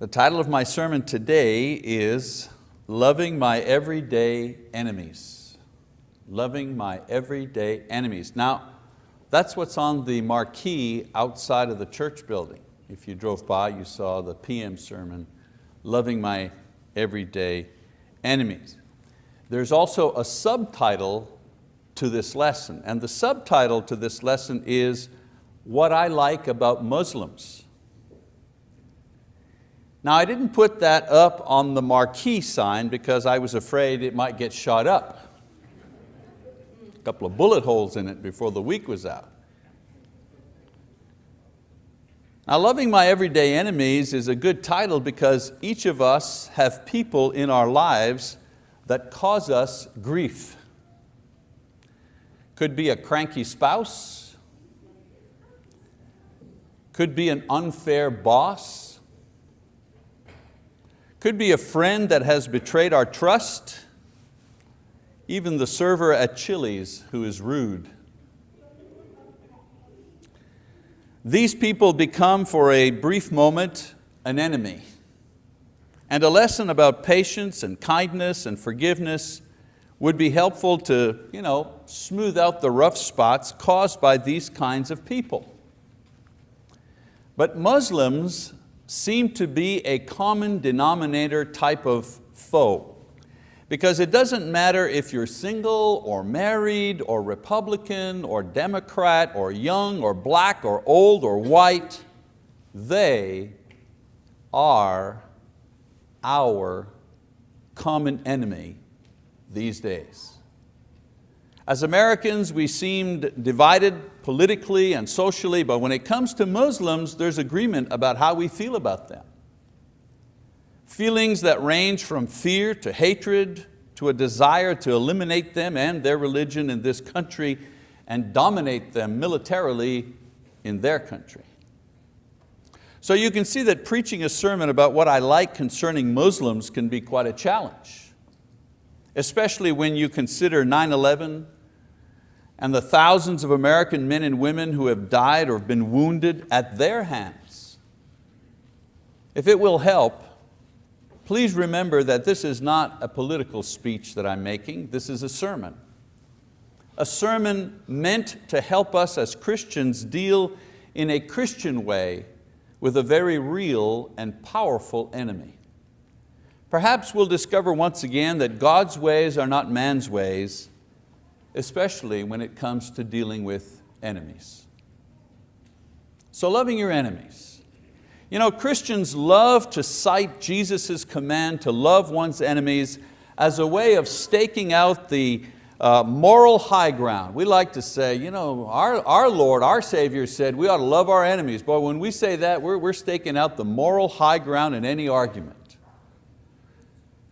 The title of my sermon today is Loving My Everyday Enemies. Loving My Everyday Enemies. Now, that's what's on the marquee outside of the church building. If you drove by, you saw the PM sermon, Loving My Everyday Enemies. There's also a subtitle to this lesson, and the subtitle to this lesson is What I Like About Muslims. Now I didn't put that up on the marquee sign because I was afraid it might get shot up. A couple of bullet holes in it before the week was out. Now loving my everyday enemies is a good title because each of us have people in our lives that cause us grief. Could be a cranky spouse, could be an unfair boss, could be a friend that has betrayed our trust, even the server at Chili's who is rude. These people become for a brief moment an enemy. And a lesson about patience and kindness and forgiveness would be helpful to you know, smooth out the rough spots caused by these kinds of people. But Muslims seem to be a common denominator type of foe. Because it doesn't matter if you're single or married or Republican or Democrat or young or black or old or white, they are our common enemy these days. As Americans, we seemed divided politically and socially, but when it comes to Muslims, there's agreement about how we feel about them. Feelings that range from fear to hatred to a desire to eliminate them and their religion in this country and dominate them militarily in their country. So you can see that preaching a sermon about what I like concerning Muslims can be quite a challenge, especially when you consider 9-11, and the thousands of American men and women who have died or been wounded at their hands. If it will help, please remember that this is not a political speech that I'm making, this is a sermon. A sermon meant to help us as Christians deal in a Christian way with a very real and powerful enemy. Perhaps we'll discover once again that God's ways are not man's ways, especially when it comes to dealing with enemies. So loving your enemies. You know, Christians love to cite Jesus' command to love one's enemies as a way of staking out the uh, moral high ground. We like to say, you know, our, our Lord, our Savior said we ought to love our enemies. But when we say that, we're, we're staking out the moral high ground in any argument.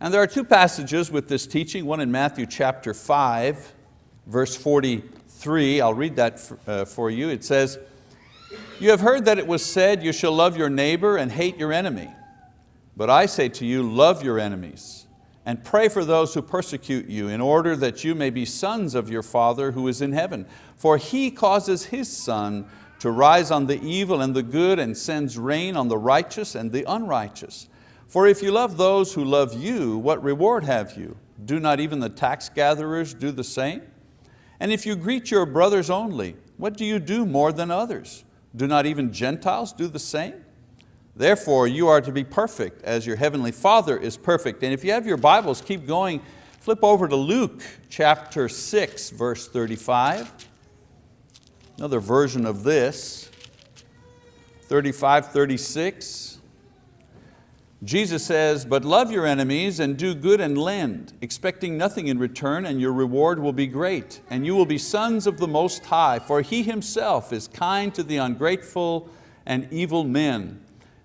And there are two passages with this teaching, one in Matthew chapter 5, verse 43, I'll read that uh, for you. It says, you have heard that it was said, you shall love your neighbor and hate your enemy. But I say to you, love your enemies and pray for those who persecute you in order that you may be sons of your Father who is in heaven. For He causes His sun to rise on the evil and the good and sends rain on the righteous and the unrighteous. For if you love those who love you, what reward have you? Do not even the tax gatherers do the same? And if you greet your brothers only, what do you do more than others? Do not even Gentiles do the same? Therefore you are to be perfect as your heavenly Father is perfect. And if you have your Bibles, keep going. Flip over to Luke chapter 6, verse 35. Another version of this, 35, 36. Jesus says, but love your enemies and do good and lend, expecting nothing in return and your reward will be great. And you will be sons of the Most High, for He Himself is kind to the ungrateful and evil men.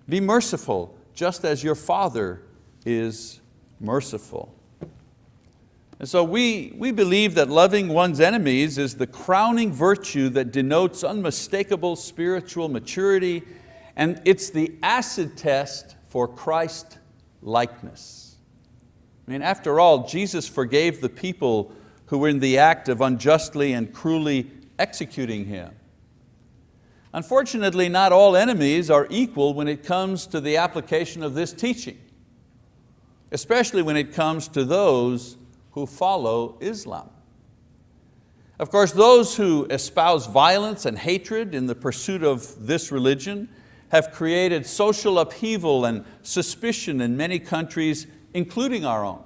Be merciful, just as your Father is merciful. And so we, we believe that loving one's enemies is the crowning virtue that denotes unmistakable spiritual maturity and it's the acid test for Christ likeness. I mean, after all, Jesus forgave the people who were in the act of unjustly and cruelly executing Him. Unfortunately, not all enemies are equal when it comes to the application of this teaching, especially when it comes to those who follow Islam. Of course, those who espouse violence and hatred in the pursuit of this religion have created social upheaval and suspicion in many countries, including our own.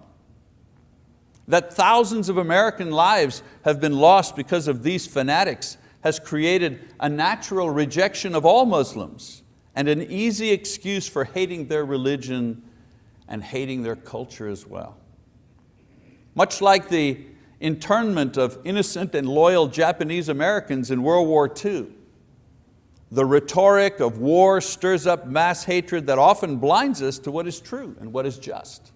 That thousands of American lives have been lost because of these fanatics has created a natural rejection of all Muslims and an easy excuse for hating their religion and hating their culture as well. Much like the internment of innocent and loyal Japanese Americans in World War II, the rhetoric of war stirs up mass hatred that often blinds us to what is true and what is just.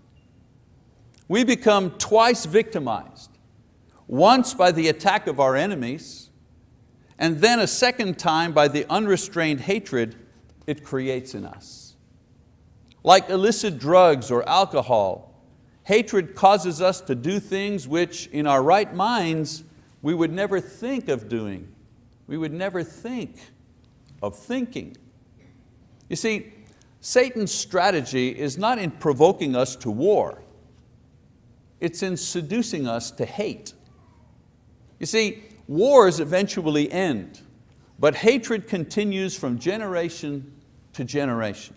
We become twice victimized, once by the attack of our enemies, and then a second time by the unrestrained hatred it creates in us. Like illicit drugs or alcohol, hatred causes us to do things which in our right minds we would never think of doing. We would never think of thinking. You see, Satan's strategy is not in provoking us to war, it's in seducing us to hate. You see, wars eventually end, but hatred continues from generation to generation.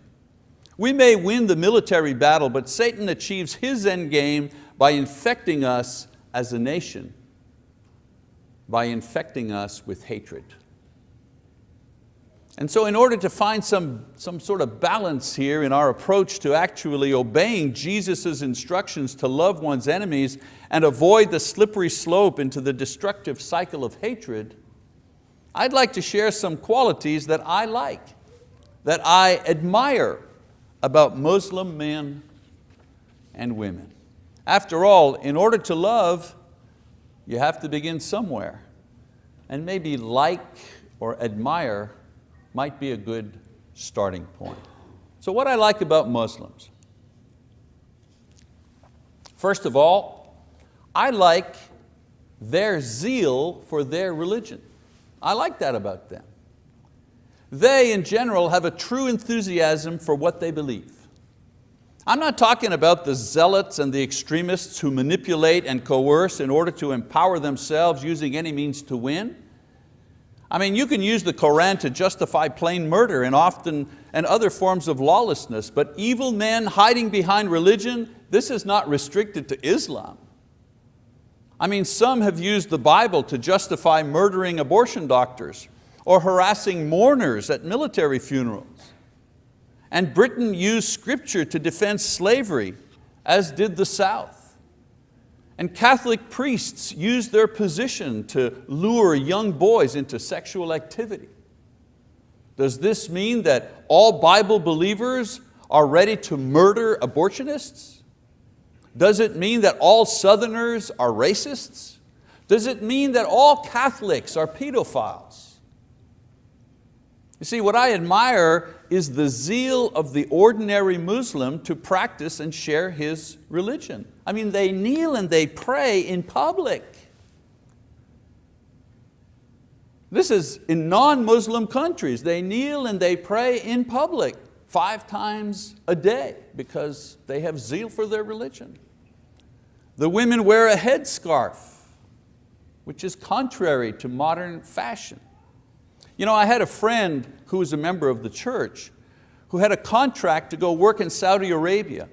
We may win the military battle, but Satan achieves his end game by infecting us as a nation, by infecting us with hatred. And so in order to find some, some sort of balance here in our approach to actually obeying Jesus' instructions to love one's enemies and avoid the slippery slope into the destructive cycle of hatred, I'd like to share some qualities that I like, that I admire about Muslim men and women. After all, in order to love, you have to begin somewhere. And maybe like or admire might be a good starting point. So what I like about Muslims, first of all, I like their zeal for their religion. I like that about them. They, in general, have a true enthusiasm for what they believe. I'm not talking about the zealots and the extremists who manipulate and coerce in order to empower themselves using any means to win. I mean, you can use the Koran to justify plain murder and often and other forms of lawlessness, but evil men hiding behind religion, this is not restricted to Islam. I mean, some have used the Bible to justify murdering abortion doctors or harassing mourners at military funerals. And Britain used scripture to defend slavery, as did the South. And Catholic priests use their position to lure young boys into sexual activity. Does this mean that all Bible believers are ready to murder abortionists? Does it mean that all Southerners are racists? Does it mean that all Catholics are pedophiles? You see, what I admire is the zeal of the ordinary Muslim to practice and share his religion. I mean, they kneel and they pray in public. This is in non-Muslim countries. They kneel and they pray in public five times a day because they have zeal for their religion. The women wear a headscarf, which is contrary to modern fashion. You know, I had a friend who was a member of the church who had a contract to go work in Saudi Arabia.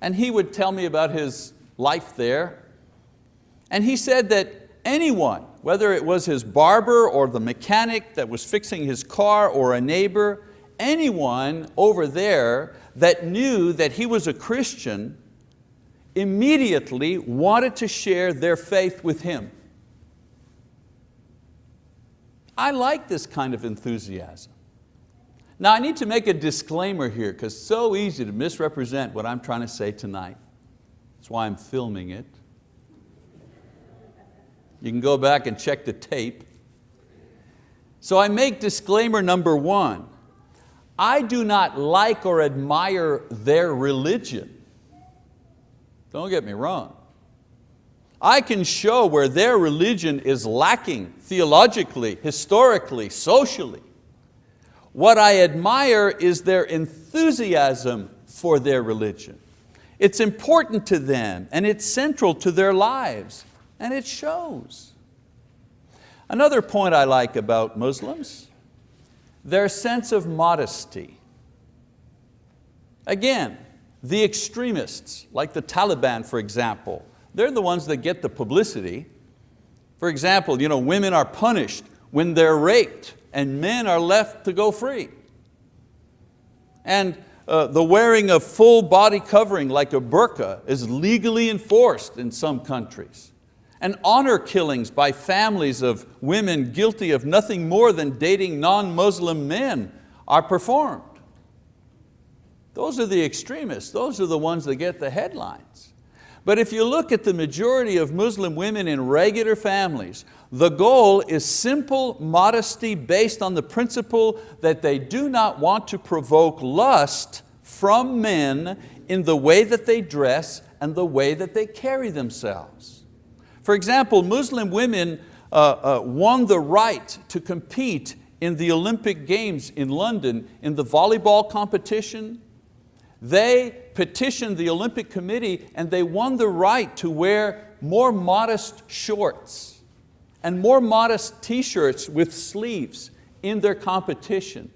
And he would tell me about his life there. And he said that anyone, whether it was his barber or the mechanic that was fixing his car or a neighbor, anyone over there that knew that he was a Christian immediately wanted to share their faith with him. I like this kind of enthusiasm. Now I need to make a disclaimer here because it's so easy to misrepresent what I'm trying to say tonight. That's why I'm filming it. You can go back and check the tape. So I make disclaimer number one. I do not like or admire their religion. Don't get me wrong. I can show where their religion is lacking theologically, historically, socially. What I admire is their enthusiasm for their religion. It's important to them and it's central to their lives and it shows. Another point I like about Muslims, their sense of modesty. Again, the extremists, like the Taliban for example, they're the ones that get the publicity. For example, you know, women are punished when they're raped and men are left to go free. And uh, the wearing of full body covering like a burqa is legally enforced in some countries. And honor killings by families of women guilty of nothing more than dating non-Muslim men are performed. Those are the extremists, those are the ones that get the headlines. But if you look at the majority of Muslim women in regular families, the goal is simple modesty based on the principle that they do not want to provoke lust from men in the way that they dress and the way that they carry themselves. For example, Muslim women uh, uh, won the right to compete in the Olympic Games in London in the volleyball competition. They petitioned the Olympic Committee and they won the right to wear more modest shorts and more modest t-shirts with sleeves in their competition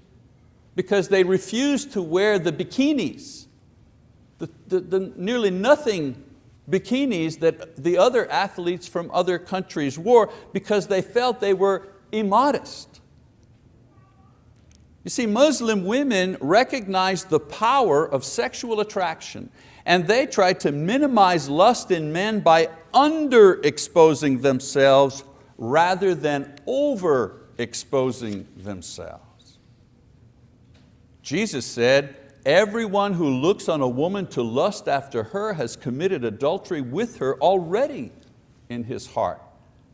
because they refused to wear the bikinis, the, the, the nearly nothing bikinis that the other athletes from other countries wore because they felt they were immodest. You see, Muslim women recognize the power of sexual attraction and they try to minimize lust in men by underexposing themselves rather than overexposing themselves. Jesus said, everyone who looks on a woman to lust after her has committed adultery with her already in his heart.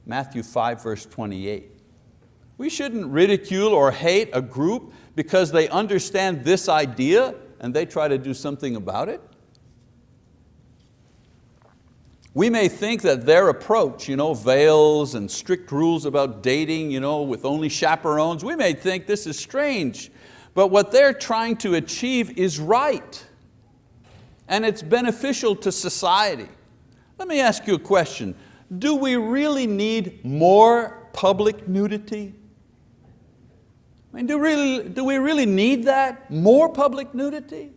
Matthew 5 verse 28. We shouldn't ridicule or hate a group because they understand this idea and they try to do something about it. We may think that their approach, you know, veils and strict rules about dating you know, with only chaperones, we may think this is strange but what they're trying to achieve is right and it's beneficial to society. Let me ask you a question. Do we really need more public nudity? I mean, do, really, do we really need that? More public nudity?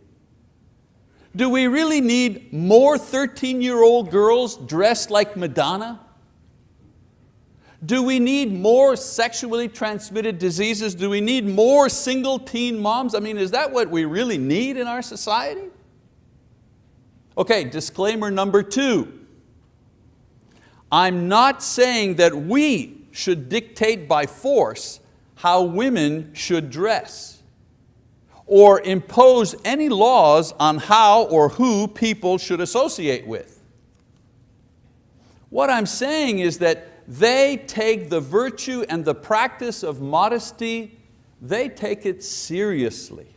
Do we really need more 13-year-old girls dressed like Madonna? Do we need more sexually transmitted diseases? Do we need more single teen moms? I mean, is that what we really need in our society? Okay, disclaimer number two. I'm not saying that we should dictate by force how women should dress or impose any laws on how or who people should associate with. What I'm saying is that they take the virtue and the practice of modesty, they take it seriously.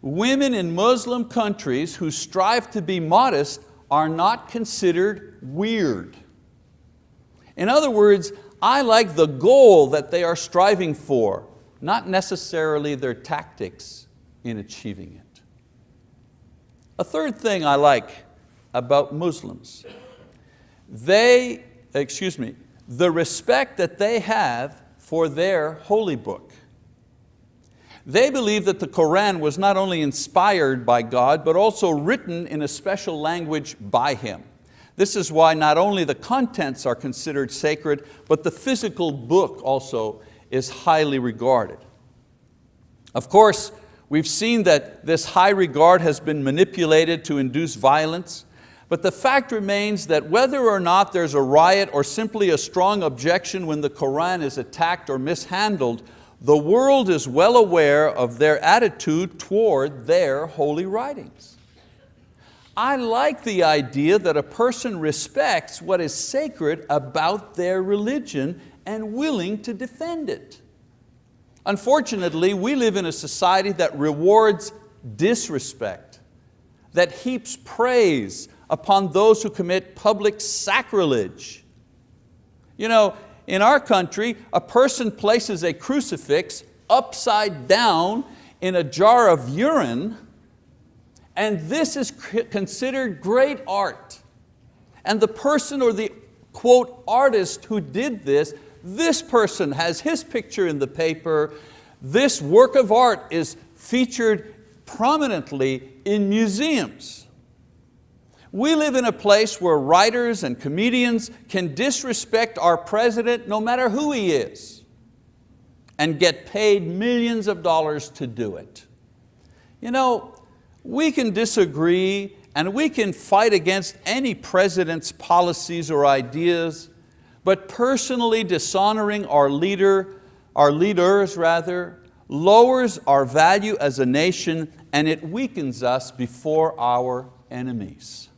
Women in Muslim countries who strive to be modest are not considered weird. In other words, I like the goal that they are striving for, not necessarily their tactics in achieving it. A third thing I like about Muslims, they excuse me, the respect that they have for their holy book. They believe that the Koran was not only inspired by God, but also written in a special language by Him. This is why not only the contents are considered sacred, but the physical book also is highly regarded. Of course, we've seen that this high regard has been manipulated to induce violence, but the fact remains that whether or not there's a riot or simply a strong objection when the Quran is attacked or mishandled, the world is well aware of their attitude toward their holy writings. I like the idea that a person respects what is sacred about their religion and willing to defend it. Unfortunately, we live in a society that rewards disrespect, that heaps praise upon those who commit public sacrilege. You know, in our country, a person places a crucifix upside down in a jar of urine, and this is considered great art. And the person or the quote artist who did this, this person has his picture in the paper, this work of art is featured prominently in museums. We live in a place where writers and comedians can disrespect our president no matter who he is and get paid millions of dollars to do it. You know, we can disagree and we can fight against any president's policies or ideas, but personally dishonoring our leader, our leaders rather, lowers our value as a nation and it weakens us before our enemies.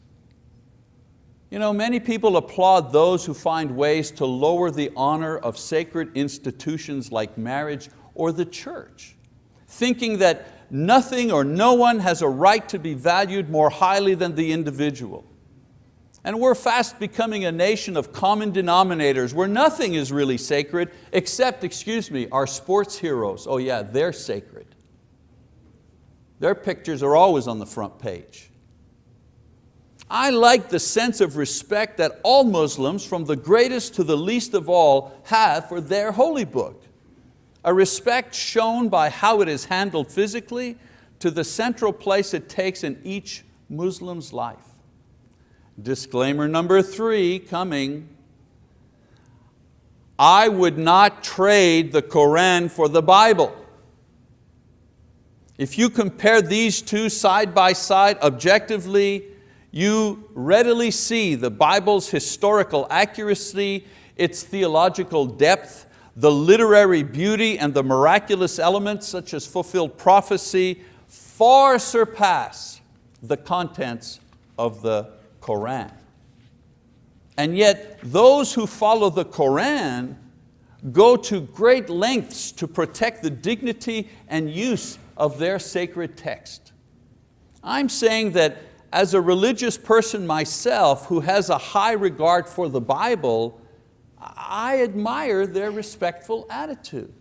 You know, many people applaud those who find ways to lower the honor of sacred institutions like marriage or the church, thinking that nothing or no one has a right to be valued more highly than the individual. And we're fast becoming a nation of common denominators where nothing is really sacred except, excuse me, our sports heroes. Oh yeah, they're sacred. Their pictures are always on the front page. I like the sense of respect that all Muslims, from the greatest to the least of all, have for their holy book. A respect shown by how it is handled physically to the central place it takes in each Muslim's life. Disclaimer number three coming. I would not trade the Koran for the Bible. If you compare these two side by side objectively, you readily see the Bible's historical accuracy, its theological depth, the literary beauty and the miraculous elements such as fulfilled prophecy far surpass the contents of the Koran. And yet those who follow the Koran go to great lengths to protect the dignity and use of their sacred text. I'm saying that as a religious person myself who has a high regard for the Bible, I admire their respectful attitude.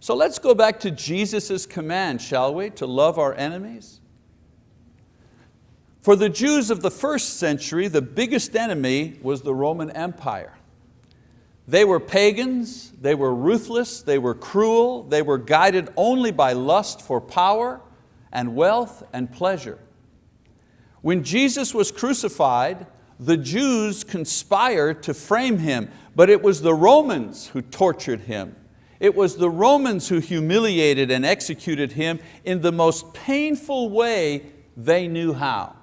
So let's go back to Jesus' command, shall we, to love our enemies? For the Jews of the first century, the biggest enemy was the Roman Empire. They were pagans, they were ruthless, they were cruel, they were guided only by lust for power and wealth and pleasure. When Jesus was crucified, the Jews conspired to frame Him, but it was the Romans who tortured Him. It was the Romans who humiliated and executed Him in the most painful way they knew how.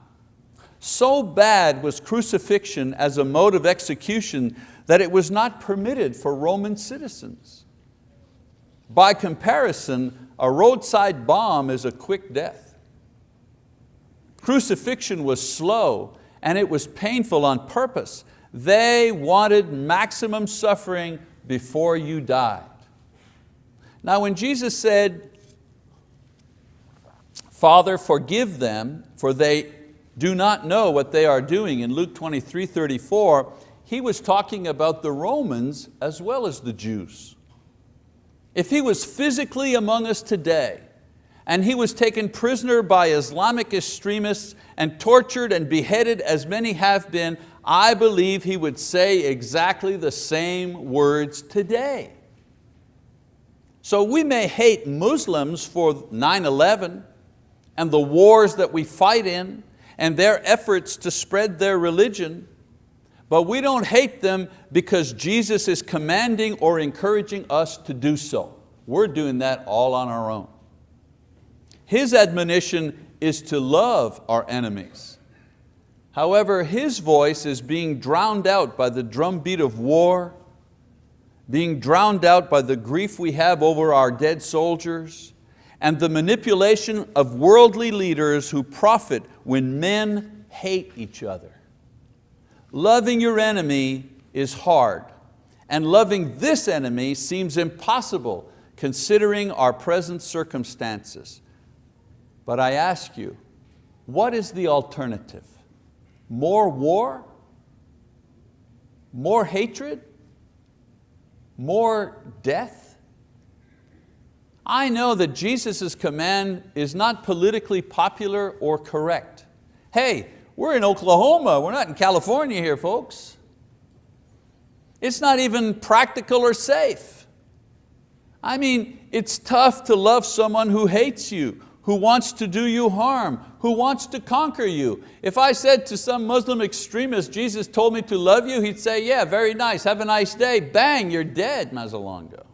So bad was crucifixion as a mode of execution that it was not permitted for Roman citizens. By comparison, a roadside bomb is a quick death. Crucifixion was slow and it was painful on purpose. They wanted maximum suffering before you died. Now when Jesus said, Father, forgive them, for they do not know what they are doing in Luke 23, 34, he was talking about the Romans as well as the Jews. If he was physically among us today, and he was taken prisoner by Islamic extremists and tortured and beheaded as many have been, I believe he would say exactly the same words today. So we may hate Muslims for 9-11 and the wars that we fight in and their efforts to spread their religion, but we don't hate them because Jesus is commanding or encouraging us to do so. We're doing that all on our own. His admonition is to love our enemies. However, His voice is being drowned out by the drumbeat of war, being drowned out by the grief we have over our dead soldiers, and the manipulation of worldly leaders who profit when men hate each other. Loving your enemy is hard, and loving this enemy seems impossible considering our present circumstances. But I ask you, what is the alternative? More war? More hatred? More death? I know that Jesus' command is not politically popular or correct. Hey, we're in Oklahoma, we're not in California here, folks. It's not even practical or safe. I mean, it's tough to love someone who hates you, who wants to do you harm, who wants to conquer you. If I said to some Muslim extremist, Jesus told me to love you, he'd say, yeah, very nice, have a nice day. Bang, you're dead, Mazzalongo.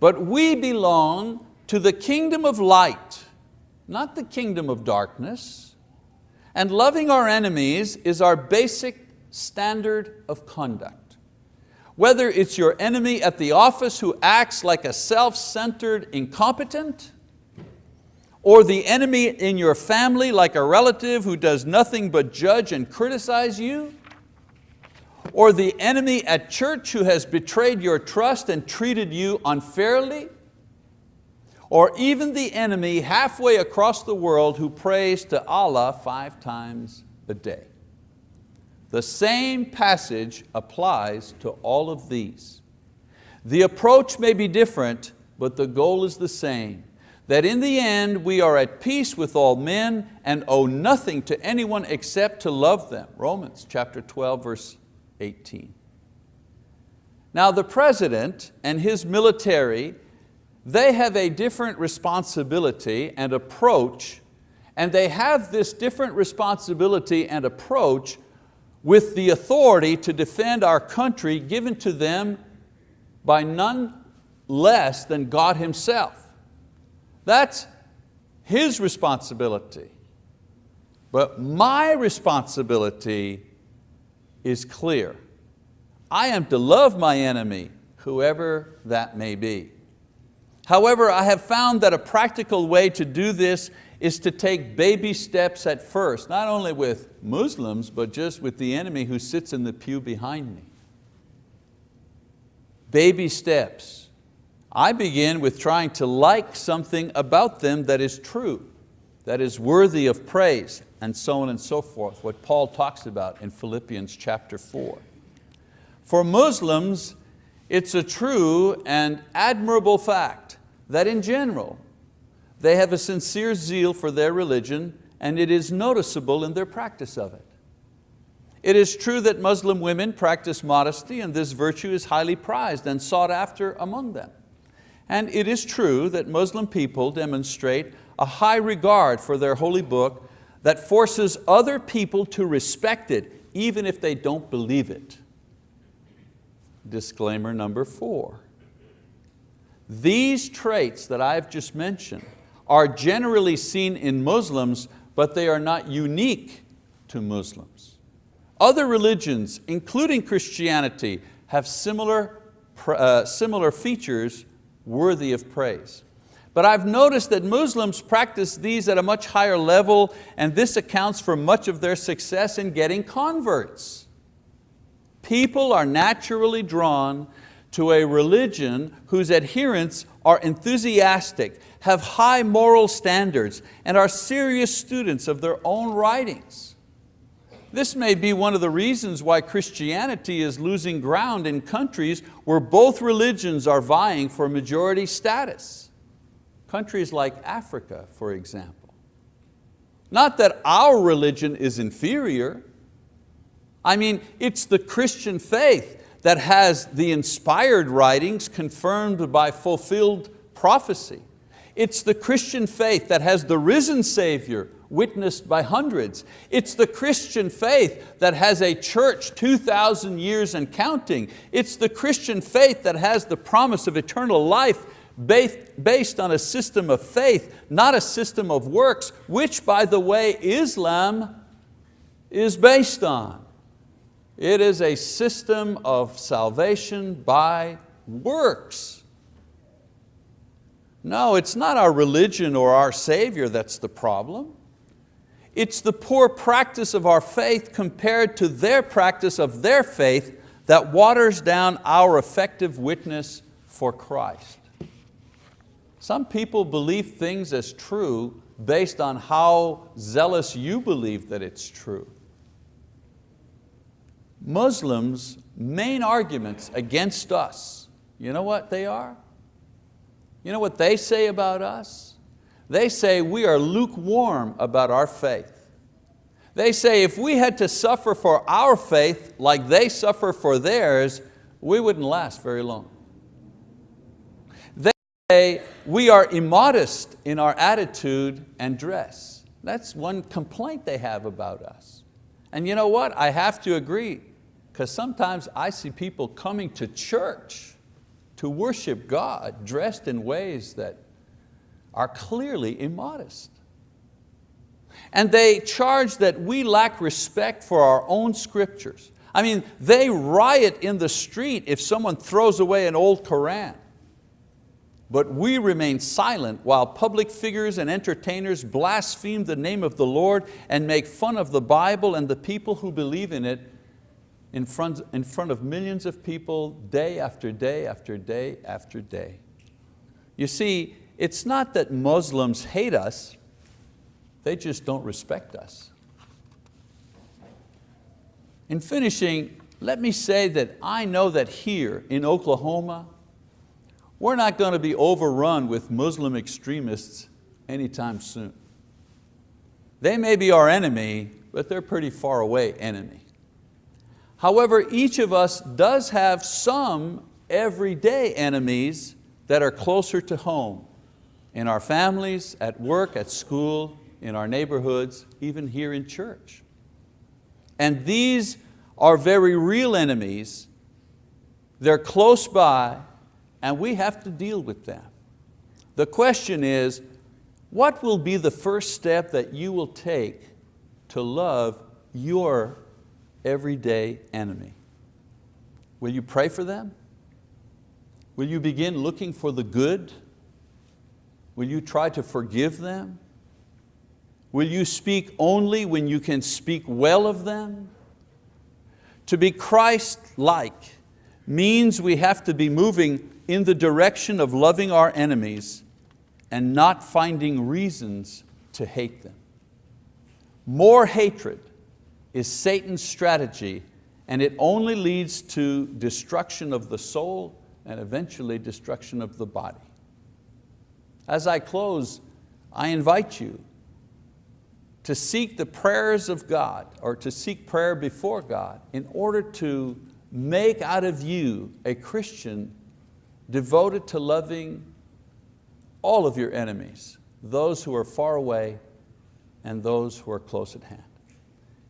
But we belong to the kingdom of light, not the kingdom of darkness. And loving our enemies is our basic standard of conduct. Whether it's your enemy at the office who acts like a self-centered incompetent, or the enemy in your family like a relative who does nothing but judge and criticize you, or the enemy at church who has betrayed your trust and treated you unfairly, or even the enemy halfway across the world who prays to Allah five times a day. The same passage applies to all of these. The approach may be different, but the goal is the same, that in the end we are at peace with all men and owe nothing to anyone except to love them. Romans chapter 12, verse 18. Now the president and his military, they have a different responsibility and approach, and they have this different responsibility and approach with the authority to defend our country given to them by none less than God Himself. That's His responsibility. But my responsibility is clear. I am to love my enemy, whoever that may be. However, I have found that a practical way to do this is to take baby steps at first, not only with Muslims, but just with the enemy who sits in the pew behind me. Baby steps. I begin with trying to like something about them that is true, that is worthy of praise, and so on and so forth, what Paul talks about in Philippians chapter four. For Muslims, it's a true and admirable fact that in general, they have a sincere zeal for their religion and it is noticeable in their practice of it. It is true that Muslim women practice modesty and this virtue is highly prized and sought after among them. And it is true that Muslim people demonstrate a high regard for their holy book that forces other people to respect it even if they don't believe it. Disclaimer number four. These traits that I've just mentioned are generally seen in Muslims, but they are not unique to Muslims. Other religions, including Christianity, have similar, uh, similar features worthy of praise. But I've noticed that Muslims practice these at a much higher level and this accounts for much of their success in getting converts. People are naturally drawn to a religion whose adherents are enthusiastic, have high moral standards, and are serious students of their own writings. This may be one of the reasons why Christianity is losing ground in countries where both religions are vying for majority status. Countries like Africa, for example. Not that our religion is inferior. I mean, it's the Christian faith that has the inspired writings confirmed by fulfilled prophecy. It's the Christian faith that has the risen Savior witnessed by hundreds. It's the Christian faith that has a church 2,000 years and counting. It's the Christian faith that has the promise of eternal life based on a system of faith, not a system of works, which by the way Islam is based on. It is a system of salvation by works. No, it's not our religion or our Savior that's the problem. It's the poor practice of our faith compared to their practice of their faith that waters down our effective witness for Christ. Some people believe things as true based on how zealous you believe that it's true. Muslims' main arguments against us, you know what they are? You know what they say about us? They say we are lukewarm about our faith. They say if we had to suffer for our faith like they suffer for theirs, we wouldn't last very long. They say we are immodest in our attitude and dress. That's one complaint they have about us. And you know what, I have to agree, because sometimes I see people coming to church to worship God dressed in ways that are clearly immodest. And they charge that we lack respect for our own scriptures. I mean, they riot in the street if someone throws away an old Koran. But we remain silent while public figures and entertainers blaspheme the name of the Lord and make fun of the Bible and the people who believe in it in front, in front of millions of people day after day after day after day. You see, it's not that Muslims hate us, they just don't respect us. In finishing, let me say that I know that here in Oklahoma, we're not going to be overrun with Muslim extremists anytime soon. They may be our enemy, but they're pretty far away enemy. However, each of us does have some everyday enemies that are closer to home, in our families, at work, at school, in our neighborhoods, even here in church. And these are very real enemies. They're close by and we have to deal with them. The question is, what will be the first step that you will take to love your everyday enemy? Will you pray for them? Will you begin looking for the good? Will you try to forgive them? Will you speak only when you can speak well of them? To be Christ-like means we have to be moving in the direction of loving our enemies and not finding reasons to hate them. More hatred is Satan's strategy and it only leads to destruction of the soul and eventually destruction of the body. As I close, I invite you to seek the prayers of God or to seek prayer before God in order to make out of you a Christian devoted to loving all of your enemies, those who are far away and those who are close at hand.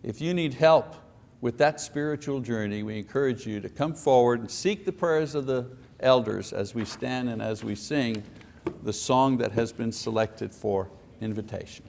If you need help with that spiritual journey, we encourage you to come forward and seek the prayers of the elders as we stand and as we sing the song that has been selected for invitation.